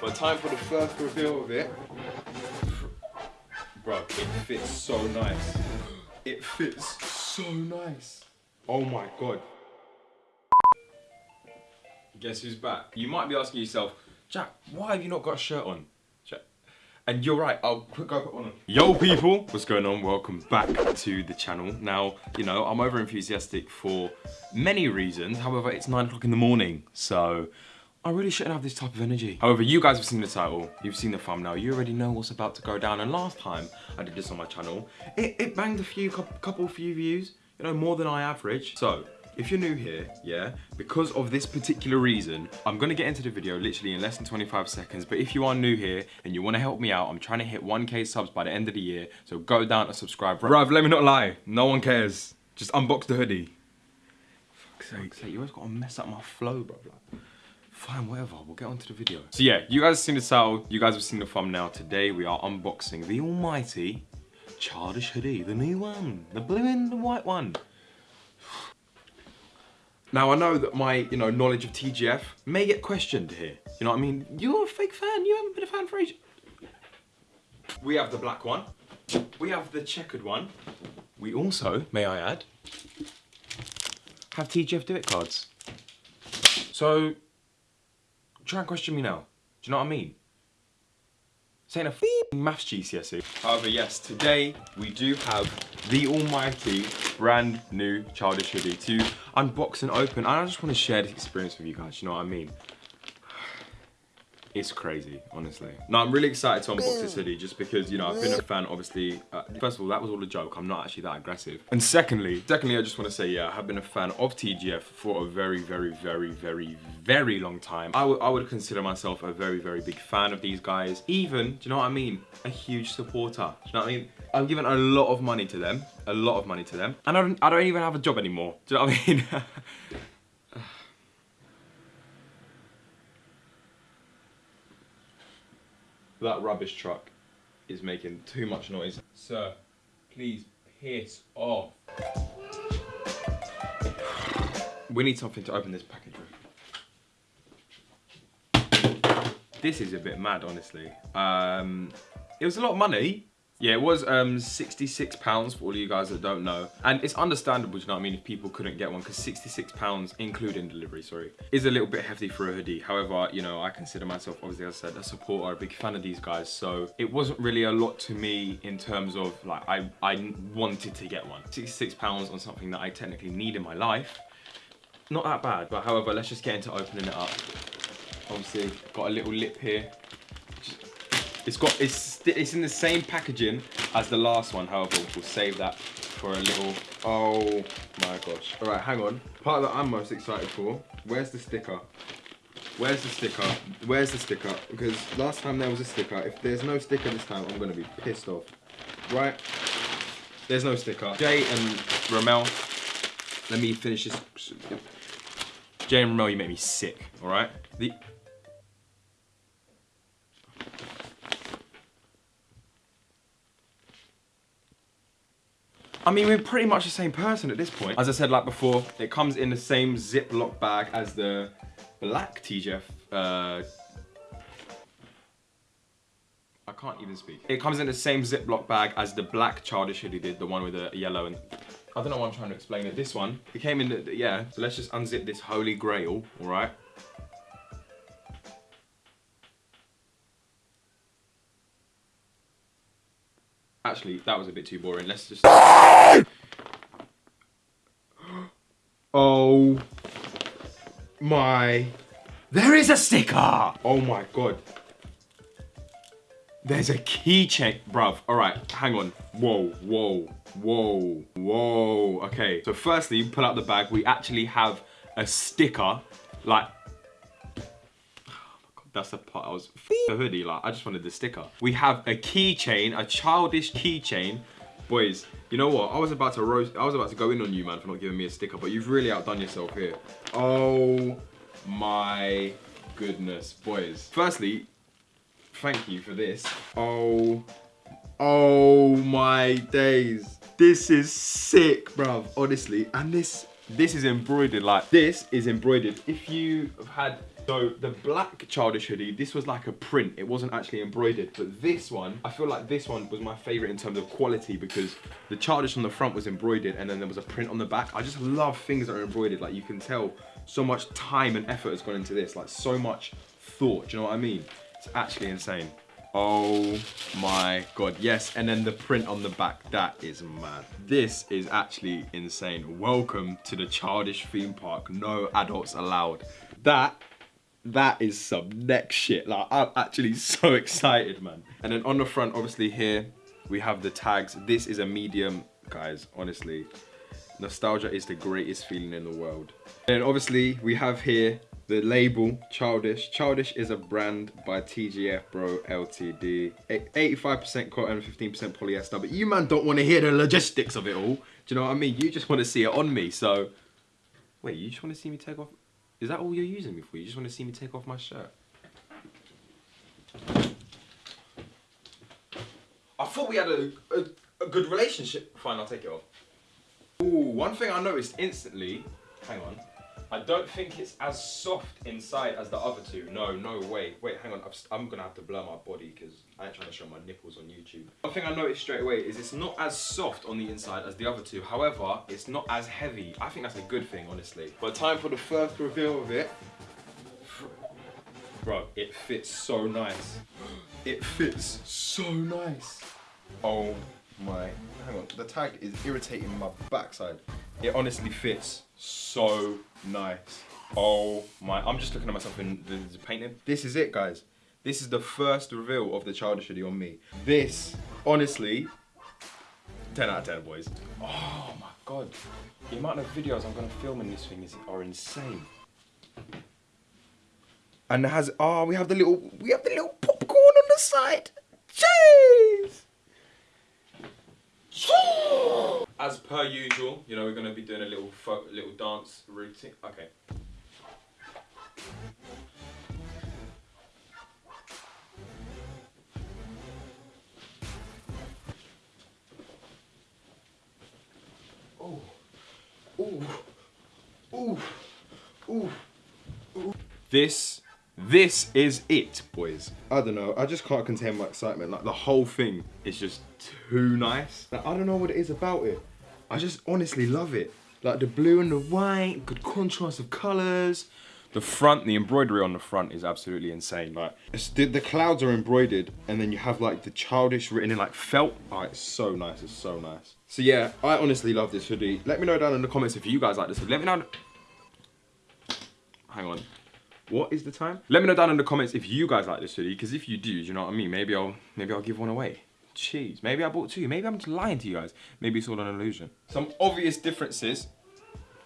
But time for the first reveal of it. Bro, it fits so nice. It fits so nice. Oh my god. Guess who's back? You might be asking yourself, Jack, why have you not got a shirt on? Jack. And you're right, I'll quick go put on. Yo people, what's going on? Welcome back to the channel. Now, you know, I'm over enthusiastic for many reasons. However, it's nine o'clock in the morning, so I really shouldn't have this type of energy. However, you guys have seen the title, you've seen the thumbnail, you already know what's about to go down. And last time I did this on my channel, it, it banged a few, couple few views, you know, more than I average. So, if you're new here, yeah, because of this particular reason, I'm gonna get into the video literally in less than 25 seconds, but if you are new here and you wanna help me out, I'm trying to hit 1k subs by the end of the year, so go down and subscribe. Bruv, let me not lie, no one cares. Just unbox the hoodie. Fuck's sake. sake, you always gotta mess up my flow, bro. Fine, whatever, we'll get on to the video. So yeah, you guys have seen the title, you guys have seen the thumbnail. Today we are unboxing the almighty Childish hoodie, the new one, the blue and the white one. Now I know that my, you know, knowledge of TGF may get questioned here. You know what I mean? You're a fake fan, you haven't been a fan for ages. We have the black one. We have the checkered one. We also, may I add, have TGF Do It cards. So, Try and question me now. Do you know what I mean? Saying a maths GCSE. However, yes, today we do have the almighty brand new childish hoodie to unbox and open. And I just want to share this experience with you guys, you know what I mean? It's crazy, honestly. No, I'm really excited to unbox this hoodie just because, you know, I've been a fan, obviously. Uh, first of all, that was all a joke. I'm not actually that aggressive. And secondly, secondly, I just want to say, yeah, I have been a fan of TGF for a very, very, very, very, very long time. I, I would consider myself a very, very big fan of these guys. Even, do you know what I mean? A huge supporter. Do you know what I mean? I'm giving a lot of money to them. A lot of money to them. And I don't, I don't even have a job anymore. Do you know what I mean? that rubbish truck is making too much noise. Sir, please piss off. We need something to open this package. This is a bit mad, honestly. Um, it was a lot of money, yeah, it was um, 66 pounds for all you guys that don't know. And it's understandable, you know what I mean, if people couldn't get one, because 66 pounds, including delivery, sorry, is a little bit hefty for a hoodie. However, you know, I consider myself, obviously, as I said, a supporter, a big fan of these guys. So it wasn't really a lot to me in terms of, like, I, I wanted to get one. 66 pounds on something that I technically need in my life. Not that bad, but however, let's just get into opening it up. Obviously, got a little lip here. It's got it's it's in the same packaging as the last one. However, we'll save that for a little. Oh my gosh! All right, hang on. Part that I'm most excited for. Where's the sticker? Where's the sticker? Where's the sticker? Because last time there was a sticker. If there's no sticker this time, I'm gonna be pissed off. Right? There's no sticker. Jay and Romell. Let me finish this. Jay and Romell, you make me sick. All right. The I mean, we're pretty much the same person at this point. As I said like before, it comes in the same Ziploc bag as the black TGF. Uh, I can't even speak. It comes in the same Ziploc bag as the black Childish hoodie did, the one with the yellow and... I don't know why I'm trying to explain it. This one, it came in the, yeah. So let's just unzip this holy grail, all right? Actually, that was a bit too boring. Let's just... oh my... There is a sticker! Oh my god. There's a keychain, bruv. All right, hang on. Whoa, whoa, whoa, whoa. Okay, so firstly, pull out the bag. We actually have a sticker, like that's the part I was the hoodie. Like I just wanted the sticker. We have a keychain, a childish keychain. Boys, you know what? I was about to roast. I was about to go in on you, man, for not giving me a sticker. But you've really outdone yourself here. Oh my goodness, boys. Firstly, thank you for this. Oh, oh my days. This is sick, bruv. Honestly, and this this is embroidered like this is embroidered. If you have had So the black childish hoodie, this was like a print. It wasn't actually embroidered, but this one, I feel like this one was my favorite in terms of quality because the childish on the front was embroidered and then there was a print on the back. I just love things that are embroidered. Like you can tell so much time and effort has gone into this, like so much thought. Do you know what I mean? It's actually insane. Oh my god, yes, and then the print on the back, that is mad. This is actually insane. Welcome to the childish theme park, no adults allowed. That, that is some next shit. Like, I'm actually so excited, man. And then on the front, obviously here, we have the tags. This is a medium, guys, honestly. Nostalgia is the greatest feeling in the world. And obviously, we have here the label, Childish. Childish is a brand by TGF Bro Ltd. 85% cotton, 15% polyester. But you man don't want to hear the logistics of it all. Do you know what I mean? You just want to see it on me. So, wait, you just want to see me take off? Is that all you're using me for? You just want to see me take off my shirt? I thought we had a, a, a good relationship. Fine, I'll take it off. Ooh, one thing I noticed instantly, hang on, I don't think it's as soft inside as the other two. No, no way. Wait, hang on. I'm gonna have to blur my body because I ain't trying to show my nipples on YouTube. One thing I noticed straight away is it's not as soft on the inside as the other two. However, it's not as heavy. I think that's a good thing, honestly. But time for the first reveal of it. Bro, it fits so nice. It fits so nice. Oh my, hang on. The tag is irritating my backside. It honestly fits so nice. Oh my, I'm just looking at myself in the, the painting. This is it, guys. This is the first reveal of the childish hoodie on me. This, honestly, 10 out of 10, boys. Oh my God. The amount of videos I'm gonna film in this thing is, are insane. And it has, oh, we have the little, we have the little popcorn on the side. Jeez! As per usual, you know, we're going to be doing a little little dance routine. Okay. Oh. Ooh. Ooh. Ooh. Ooh. This this is it, boys. I don't know. I just can't contain my excitement. Like the whole thing is just too nice. Like, I don't know what it is about it. I just honestly love it. Like the blue and the white, good contrast of colors. The front, the embroidery on the front is absolutely insane. Like the, the, clouds are embroidered and then you have like the childish written in like felt. Oh, it's so nice, it's so nice. So yeah, I honestly love this hoodie. Let me know down in the comments if you guys like this hoodie. Let me know. Hang on. What is the time? Let me know down in the comments if you guys like this hoodie, because if you do, you know what I mean? Maybe I'll maybe I'll give one away. Jeez, maybe I bought two. Maybe I'm just lying to you guys. Maybe it's all an illusion. Some obvious differences.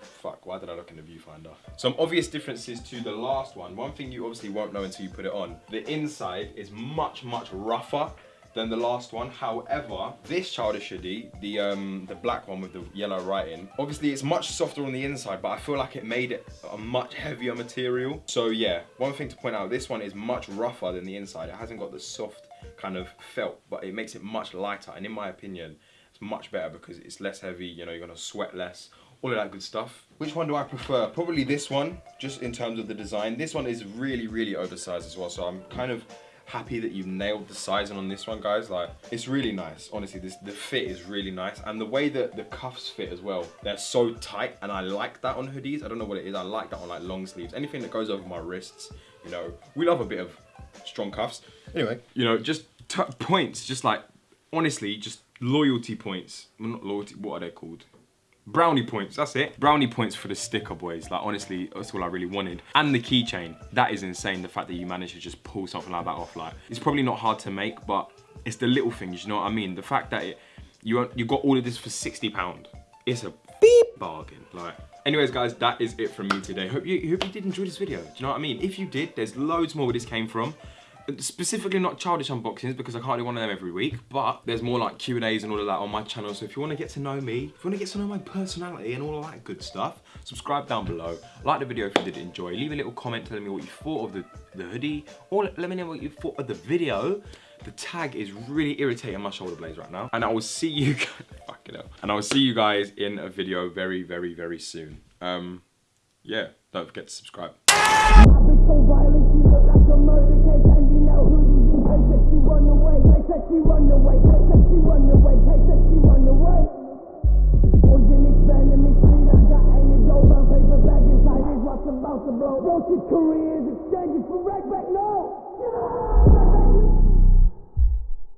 Fuck, why did I look in the viewfinder? Some obvious differences to the last one. One thing you obviously won't know until you put it on. The inside is much, much rougher than the last one. However, this childish hoodie, the um, the black one with the yellow writing, obviously it's much softer on the inside, but I feel like it made it a much heavier material. So yeah, one thing to point out, this one is much rougher than the inside. It hasn't got the soft kind of felt, but it makes it much lighter. And in my opinion, it's much better because it's less heavy, you know, you're gonna sweat less, all of that good stuff. Which one do I prefer? Probably this one, just in terms of the design. This one is really, really oversized as well, so I'm kind of happy that you've nailed the sizing on this one guys like it's really nice honestly this the fit is really nice and the way that the cuffs fit as well they're so tight and I like that on hoodies I don't know what it is I like that on like long sleeves anything that goes over my wrists you know we love a bit of strong cuffs anyway you know just points just like honestly just loyalty points well, not loyalty what are they called Brownie points, that's it. Brownie points for the sticker, boys. Like, honestly, that's all I really wanted. And the keychain. That is insane, the fact that you managed to just pull something like that off. Like, it's probably not hard to make, but it's the little things, you know what I mean? The fact that it, you, you got all of this for £60. It's a beep bargain. Like, anyways, guys, that is it from me today. Hope you, hope you did enjoy this video. Do you know what I mean? If you did, there's loads more where this came from specifically not childish unboxings because I can't do one of them every week, but there's more like Q&As and all of that on my channel. So if you want to get to know me, if you want to get to know my personality and all of that good stuff, subscribe down below. Like the video if you did enjoy. Leave a little comment telling me what you thought of the, the hoodie or let me know what you thought of the video. The tag is really irritating my shoulder blades right now. And I will see you guys, hell. And I will see you guys in a video very, very, very soon. Um, yeah, don't forget to subscribe.